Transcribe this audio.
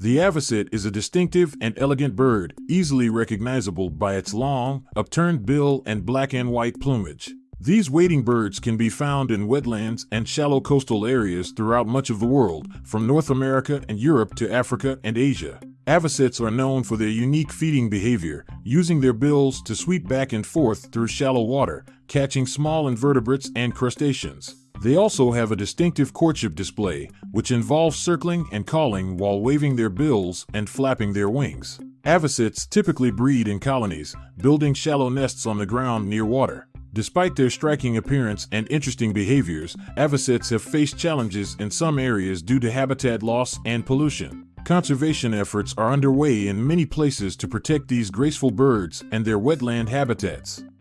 The avocet is a distinctive and elegant bird, easily recognizable by its long, upturned bill and black and white plumage. These wading birds can be found in wetlands and shallow coastal areas throughout much of the world, from North America and Europe to Africa and Asia. Avocets are known for their unique feeding behavior, using their bills to sweep back and forth through shallow water, catching small invertebrates and crustaceans. They also have a distinctive courtship display, which involves circling and calling while waving their bills and flapping their wings. Avocets typically breed in colonies, building shallow nests on the ground near water. Despite their striking appearance and interesting behaviors, avocets have faced challenges in some areas due to habitat loss and pollution. Conservation efforts are underway in many places to protect these graceful birds and their wetland habitats.